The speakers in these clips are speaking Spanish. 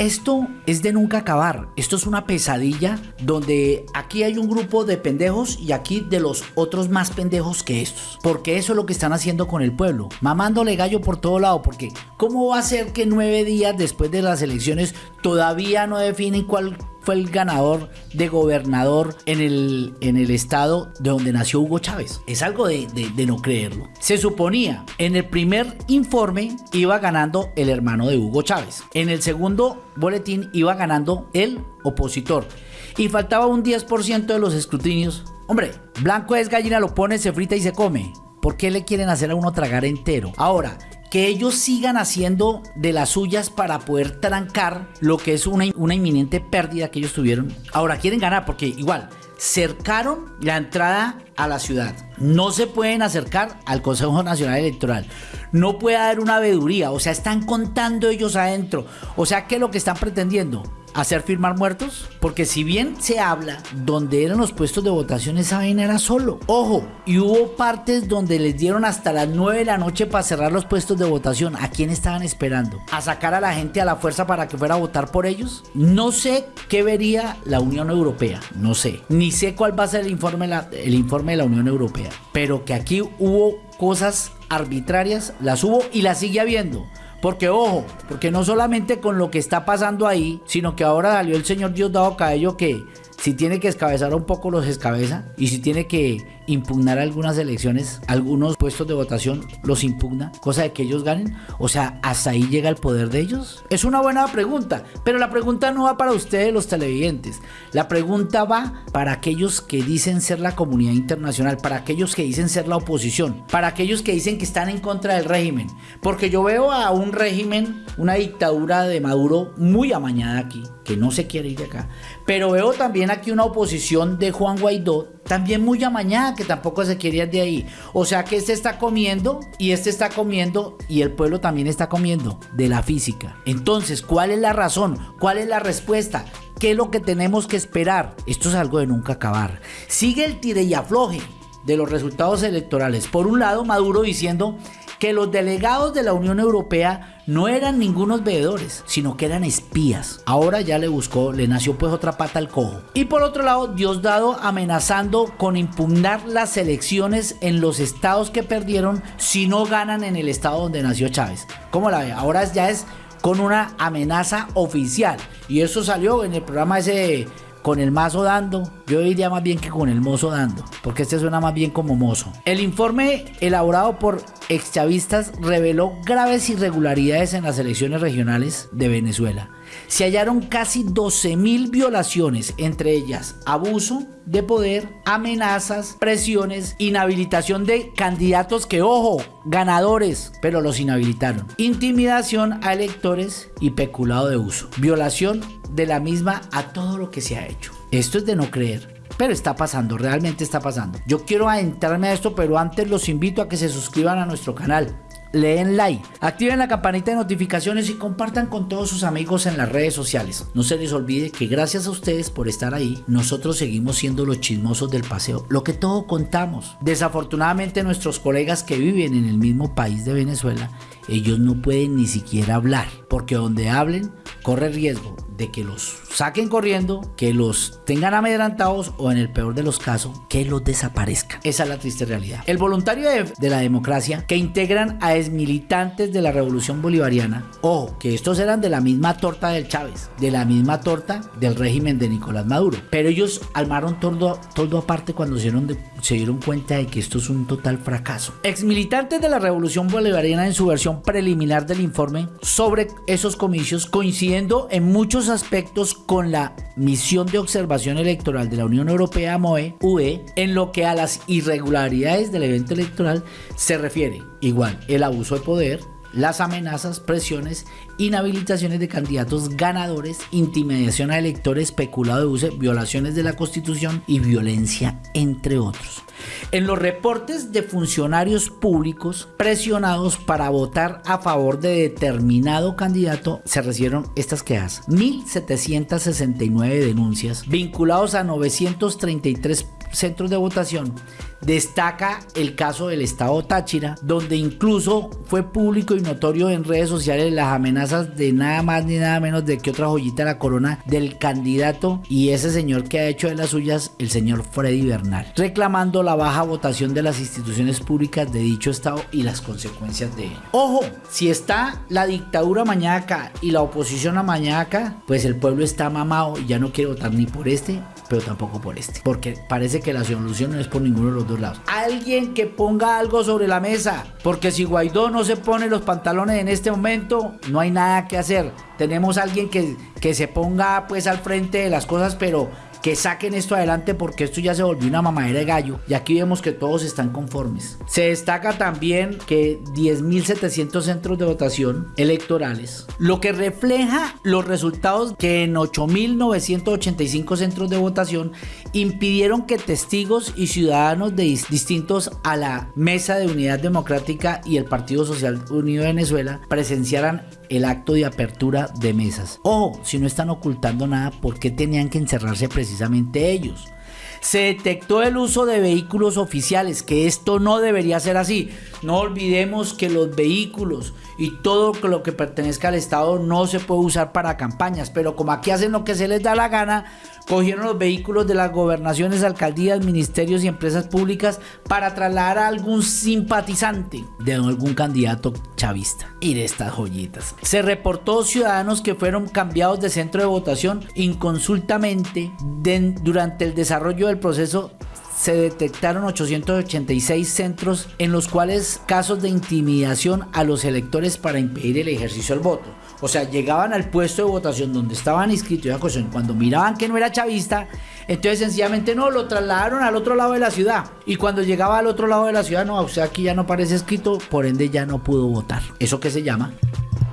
Esto es de nunca acabar. Esto es una pesadilla donde aquí hay un grupo de pendejos y aquí de los otros más pendejos que estos. Porque eso es lo que están haciendo con el pueblo. Mamándole gallo por todo lado. Porque ¿cómo va a ser que nueve días después de las elecciones todavía no definen cuál el ganador de gobernador en el, en el estado de donde nació Hugo Chávez. Es algo de, de, no creerlo. Se suponía, en el primer informe iba ganando el hermano de Hugo Chávez. En el segundo boletín iba ganando el opositor. Y faltaba un 10% de los escrutinios. Hombre, blanco es gallina, lo pone, se frita y se come. ¿Por qué le quieren hacer a uno tragar entero? Ahora, que ellos sigan haciendo de las suyas para poder trancar lo que es una, una inminente pérdida que ellos tuvieron. Ahora quieren ganar porque igual cercaron la entrada a la ciudad. No se pueden acercar al Consejo Nacional Electoral. No puede haber una veeduría. O sea, están contando ellos adentro. O sea, ¿qué es lo que están pretendiendo? hacer firmar muertos? Porque si bien se habla donde eran los puestos de votación, esa vaina era solo. Ojo, y hubo partes donde les dieron hasta las 9 de la noche para cerrar los puestos de votación. ¿A quién estaban esperando? ¿A sacar a la gente a la fuerza para que fuera a votar por ellos? No sé qué vería la Unión Europea, no sé. Ni sé cuál va a ser el informe, el informe de la Unión Europea. Pero que aquí hubo cosas arbitrarias, las hubo y las sigue habiendo. Porque ojo, porque no solamente con lo que está pasando ahí, sino que ahora salió el señor Diosdado Cabello que si tiene que escabezar un poco los escabeza y si tiene que impugnar algunas elecciones, algunos puestos de votación los impugna, cosa de que ellos ganen. O sea, hasta ahí llega el poder de ellos. Es una buena pregunta, pero la pregunta no va para ustedes los televidentes. La pregunta va para aquellos que dicen ser la comunidad internacional, para aquellos que dicen ser la oposición, para aquellos que dicen que están en contra del régimen. Porque yo veo a un régimen, una dictadura de Maduro muy amañada aquí, que no se quiere ir de acá. Pero veo también aquí una oposición de Juan Guaidó también muy amañada que tampoco se quería de ahí. O sea que este está comiendo y este está comiendo y el pueblo también está comiendo de la física. Entonces, ¿cuál es la razón? ¿Cuál es la respuesta? ¿Qué es lo que tenemos que esperar? Esto es algo de nunca acabar. Sigue el tire y afloje de los resultados electorales. Por un lado, Maduro diciendo que los delegados de la Unión Europea no eran ningunos veedores, sino que eran espías. Ahora ya le buscó, le nació pues otra pata al cojo. Y por otro lado, Diosdado amenazando con impugnar las elecciones en los estados que perdieron si no ganan en el estado donde nació Chávez. ¿Cómo la ve? Ahora ya es con una amenaza oficial. Y eso salió en el programa ese con el mazo dando, yo diría más bien que con el mozo dando, porque este suena más bien como mozo. El informe elaborado por exchavistas reveló graves irregularidades en las elecciones regionales de Venezuela. Se hallaron casi 12.000 violaciones, entre ellas abuso de poder, amenazas, presiones, inhabilitación de candidatos que, ojo, ganadores, pero los inhabilitaron, intimidación a electores y peculado de uso, violación de la misma a todo lo que se ha hecho. Esto es de no creer. Pero está pasando, realmente está pasando. Yo quiero adentrarme a esto, pero antes los invito a que se suscriban a nuestro canal leen like, activen la campanita de notificaciones y compartan con todos sus amigos en las redes sociales. No se les olvide que gracias a ustedes por estar ahí, nosotros seguimos siendo los chismosos del paseo, lo que todo contamos. Desafortunadamente nuestros colegas que viven en el mismo país de Venezuela, ellos no pueden ni siquiera hablar, porque donde hablen corre riesgo de que los saquen corriendo, que los tengan amedrantados o en el peor de los casos, que los desaparezcan. Esa es la triste realidad. El voluntario de, la democracia que integran a exmilitantes de la revolución bolivariana, o que estos eran de la misma torta del Chávez, de la misma torta del régimen de Nicolás Maduro, pero ellos armaron todo, aparte cuando se dieron, se dieron cuenta de que esto es un total fracaso. Exmilitantes de la revolución bolivariana en su versión preliminar del informe sobre esos comicios coincidiendo en muchos aspectos con la misión de observación electoral de la Unión Europea MOE, UE, en lo que a las irregularidades del evento electoral se refiere. Igual, el abuso de poder, las amenazas, presiones, inhabilitaciones de candidatos ganadores, intimidación a electores, peculado de uso, violaciones de la Constitución y violencia, entre otros. En los reportes de funcionarios públicos presionados para votar a favor de determinado candidato se recibieron estas quejas. 1.769 denuncias vinculados a 933 centros de votación, destaca el caso del estado Táchira, donde incluso fue público y notorio en redes sociales las amenazas de nada más ni nada menos de que otra joyita de la corona del candidato y ese señor que ha hecho de las suyas, el señor Freddy Bernal, reclamando la baja votación de las instituciones públicas de dicho estado y las consecuencias de ello. Ojo, si está la dictadura mañaca y la oposición a mañaca, pues el pueblo está mamado y ya no quiere votar ni por este pero tampoco por este. Porque parece que la solución no es por ninguno de los dos lados. Alguien que ponga algo sobre la mesa. Porque si Guaidó no se pone los pantalones en este momento, no hay nada que hacer. Tenemos alguien que, que se ponga pues al frente de las cosas, pero que saquen esto adelante porque esto ya se volvió una mamadera de gallo y aquí vemos que todos están conformes. Se destaca también que 10.700 centros de votación electorales, lo que refleja los resultados que en 8.985 centros de votación impidieron que testigos y ciudadanos de distintos a la Mesa de Unidad Democrática y el Partido Social Unido de Venezuela presenciaran el acto de apertura de mesas. O si no están ocultando nada, ¿por qué tenían que encerrarse precisamente ellos? Se detectó el uso de vehículos oficiales, que esto no debería ser así. No olvidemos que los vehículos y todo lo que pertenezca al Estado no se puede usar para campañas, pero como aquí hacen lo que se les da la gana, cogieron los vehículos de las gobernaciones, alcaldías, ministerios y empresas públicas para trasladar a algún simpatizante de algún candidato chavista. Y de estas joyitas. Se reportó ciudadanos que fueron cambiados de centro de votación inconsultamente durante el desarrollo del proceso se detectaron 886 centros en los cuales casos de intimidación a los electores para impedir el ejercicio del voto. O sea, llegaban al puesto de votación donde estaban inscritos y cuando miraban que no era chavista, entonces sencillamente no, lo trasladaron al otro lado de la ciudad. Y cuando llegaba al otro lado de la ciudad, no, o sea, aquí ya no parece escrito, por ende ya no pudo votar. ¿Eso qué se llama?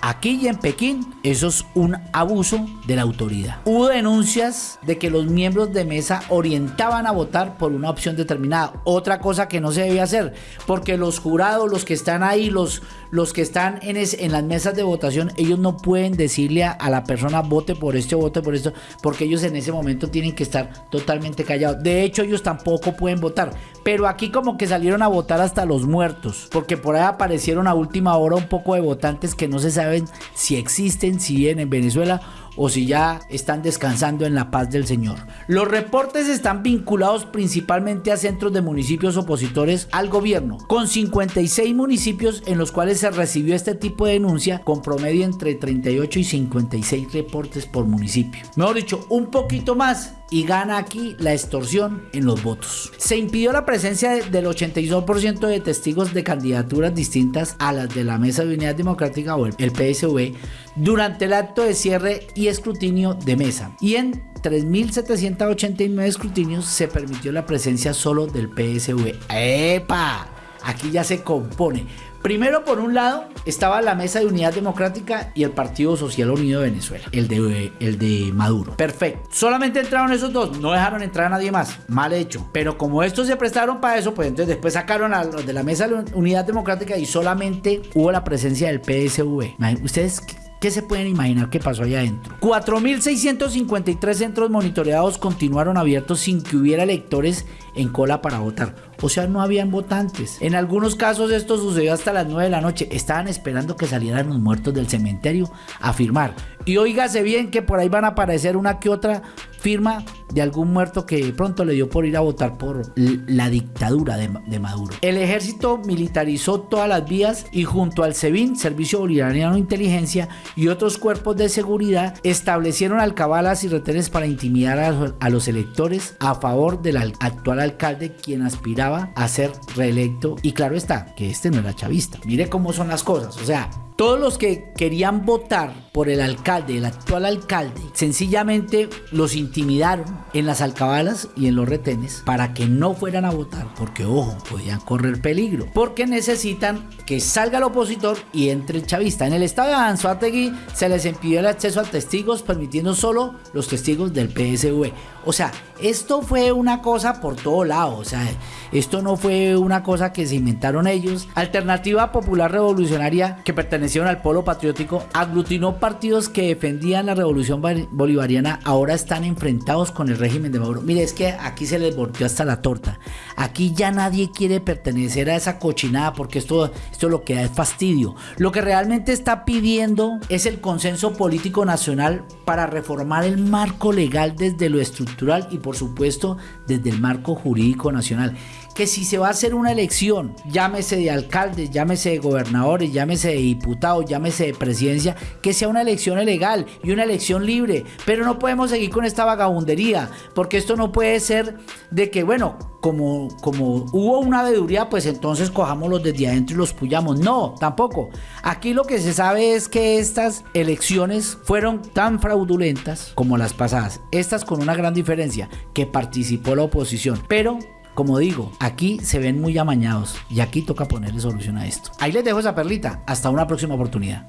Aquí y en Pekín, eso es un abuso de la autoridad. Hubo denuncias de que los miembros de mesa orientaban a votar por una opción determinada. Otra cosa que no se debe hacer, porque los jurados, los que están ahí, los, los que están en, en las mesas de votación, ellos no pueden decirle a, la persona vote por esto, vote por esto, porque ellos en ese momento tienen que estar totalmente callados. De hecho, ellos tampoco pueden votar. Pero aquí como que salieron a votar hasta los muertos, porque por ahí aparecieron a última hora un poco de votantes que no se saben si existen, si vienen en Venezuela o si ya están descansando en la paz del Señor. Los reportes están vinculados principalmente a centros de municipios opositores al gobierno, con 56 municipios en los cuales se recibió este tipo de denuncia con promedio entre 38 y 56 reportes por municipio. Mejor dicho, un poquito más y gana aquí la extorsión en los votos. Se impidió la presencia del 82% de testigos de candidaturas distintas a las de la Mesa de Unidad Democrática o el PSV durante el acto de cierre y escrutinio de mesa. Y en 3.789 escrutinios se permitió la presencia solo del PSV. ¡Epa! Aquí ya se compone. Primero, por un lado, estaba la Mesa de Unidad Democrática y el Partido Social Unido de Venezuela, el de, el de Maduro. Perfecto. Solamente entraron esos dos, no dejaron entrar a nadie más. Mal hecho. Pero como estos se prestaron para eso, pues entonces después sacaron a los de la Mesa de Unidad Democrática y solamente hubo la presencia del PSV. ¿Ustedes ¿Qué se pueden imaginar que pasó allá adentro? 4.653 centros monitoreados continuaron abiertos sin que hubiera electores en cola para votar. O sea, no habían votantes. En algunos casos esto sucedió hasta las 9 de la noche. Estaban esperando que salieran los muertos del cementerio a firmar. Y oígase bien que por ahí van a aparecer una que otra firma de algún muerto que pronto le dio por ir a votar por la dictadura de, Maduro. El ejército militarizó todas las vías y junto al SEBIN, Servicio Bolivariano de Inteligencia, y otros cuerpos de seguridad establecieron alcabalas y retenes para intimidar a, a los electores a favor del actual alcalde quien aspiraba a ser reelecto. Y claro está, que este no era chavista. Mire cómo son las cosas. O sea, todos los que querían votar por el alcalde, el actual alcalde, sencillamente los intimidaron en las alcabalas y en los retenes para que no fueran a votar, porque ojo, podían correr peligro, porque necesitan que salga el opositor y entre el chavista. En el estado de Anzuategui se les impidió el acceso a testigos, permitiendo solo los testigos del PSV. O sea, esto fue una cosa por todo lado, o sea, esto no fue una cosa que se inventaron ellos. Alternativa Popular Revolucionaria que pertenece pertenecieron al polo patriótico, aglutinó partidos que defendían la revolución bolivariana, ahora están enfrentados con el régimen de Maduro. Mire, es que aquí se les volteó hasta la torta. Aquí ya nadie quiere pertenecer a esa cochinada porque esto, esto lo que da es fastidio. Lo que realmente está pidiendo es el consenso político nacional para reformar el marco legal desde lo estructural y por supuesto desde el marco jurídico nacional que si se va a hacer una elección, llámese de alcaldes, llámese de gobernadores, llámese de diputados, llámese de presidencia, que sea una elección legal y una elección libre. Pero no podemos seguir con esta vagabundería, porque esto no puede ser de que, bueno, como, como hubo una veeduría, pues entonces cojámoslos desde adentro y los puyamos. No, tampoco. Aquí lo que se sabe es que estas elecciones fueron tan fraudulentas como las pasadas. Estas con una gran diferencia, que participó la oposición. Pero como digo, aquí se ven muy amañados y aquí toca ponerle solución a esto. Ahí les dejo esa perlita. Hasta una próxima oportunidad.